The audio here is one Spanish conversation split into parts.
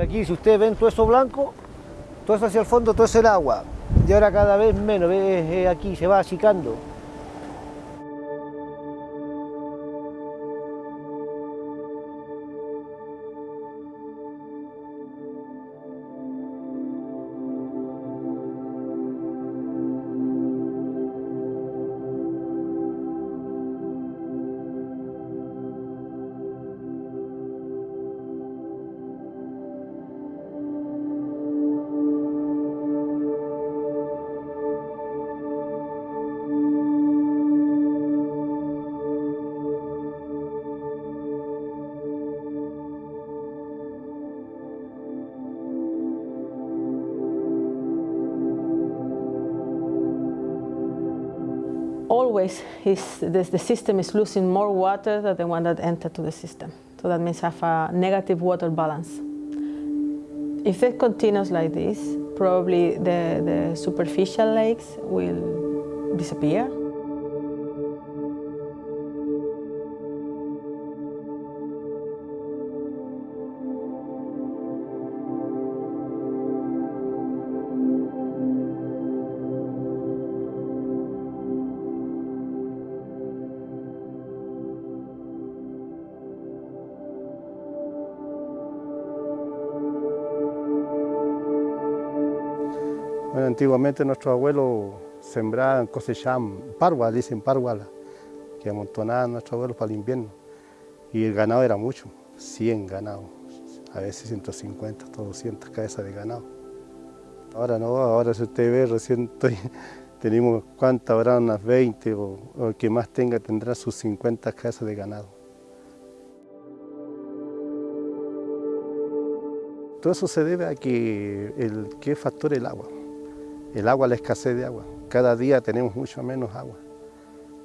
Aquí si ustedes ven todo eso blanco, todo eso hacia el fondo, todo es el agua. Y ahora cada vez menos, aquí se va achicando. Always is, the, the system is losing more water than the one that entered to the system. So that means have a negative water balance. If it continues like this, probably the, the superficial lakes will disappear. Bueno, antiguamente nuestros abuelos sembraban, cosechaban parguas, dicen parguala, que amontonaban nuestros abuelos para el invierno. Y el ganado era mucho, 100 ganados, a veces 150, 200 cabezas de ganado. Ahora no, ahora si usted ve, recién tenemos cuántas, habrá unas 20 o, o el que más tenga tendrá sus 50 cabezas de ganado. Todo eso se debe a que el que factor el agua el agua, la escasez de agua. Cada día tenemos mucho menos agua.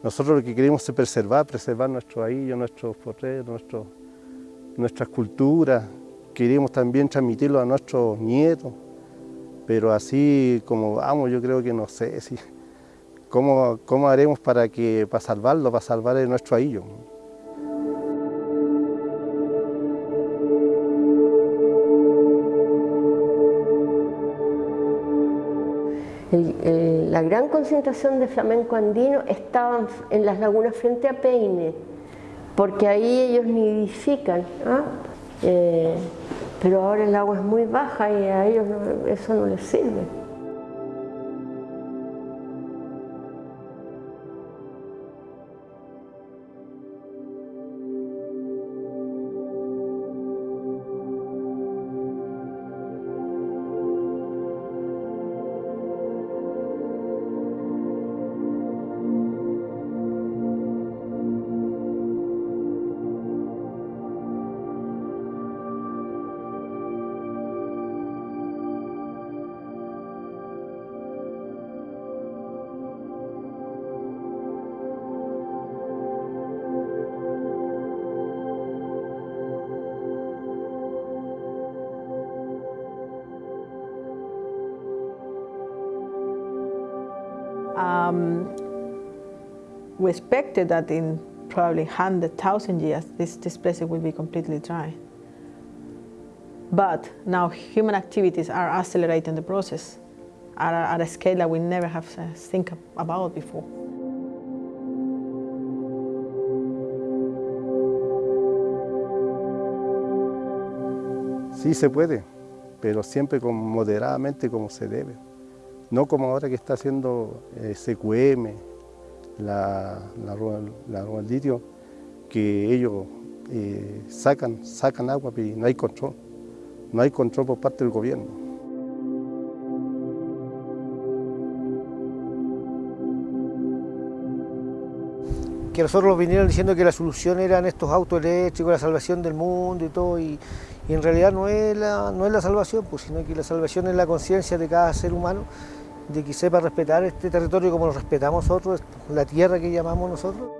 Nosotros lo que queremos es preservar, preservar nuestro ahillo, nuestros potreros, nuestro, nuestras culturas. Queremos también transmitirlo a nuestros nietos, pero así como vamos, yo creo que no sé si, cómo, cómo haremos para, que, para salvarlo, para salvar nuestro ahillo. La gran concentración de flamenco andino estaba en las lagunas frente a Peine, porque ahí ellos nidifican, ¿ah? eh, pero ahora el agua es muy baja y a ellos eso no les sirve. Um, we expected that in probably 100,000 years, this, this place will be completely dry. But now human activities are accelerating the process at a, at a scale that we never have to think about before. Sí se puede, pero siempre con, moderadamente como se debe. No como ahora que está haciendo eh, CQM, la, la, la, litio, que ellos eh, sacan, sacan agua y no hay control, no hay control por parte del gobierno. Que nosotros vinieron diciendo que la solución eran estos autos eléctricos, la salvación del mundo y todo, y, y en realidad no es, la, no es la salvación, pues, sino que la salvación es la conciencia de cada ser humano de que sepa respetar este territorio como lo respetamos nosotros, la tierra que llamamos nosotros.